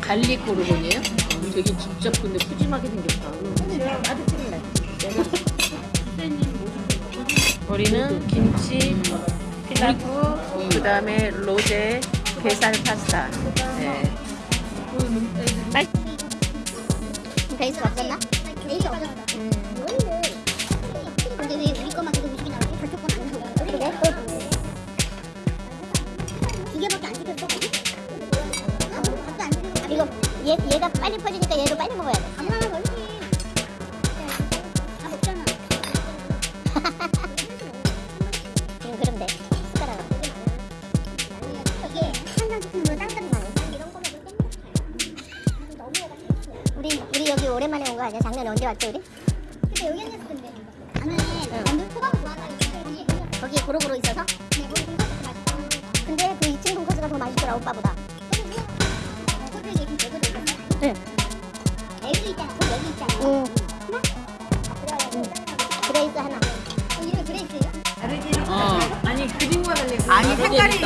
garlic 고르곤이에요? 되게 직접 근데 푸짐하게 생겼다. 우리는 김치, 그리고 그 다음에 로제, 게살 파스타. 네. 베이스가 없었나? 베이스 없었어. 음. 근데 왜 우리 얘, 얘가 빨리 퍼지니까 얘도 빨리 먹어야 돼. 엄마가 걸리지. 다 먹잖아. 지금 그럼 돼. 숟가락으로. 이게 시키면 딴딴이 나네. 이런 거 먹을 때 너무 우리 우리 여기 오랜만에 온 거 아니야? 작년에 언제 왔지 우리? 근데 여기 앉았던데. 나는 완전 소감 좋아한다. 거기에 고루고루 있어서? 네, 거기. 근데 그 2층 돈가스가 더 맛있더라 오빠보다. 응. 여기 있잖아. 응. 하나? 응. 그레이스 하나. 어, 이름이 그레이스예요? 어. 아니, 그림과 달리 아니, 색깔이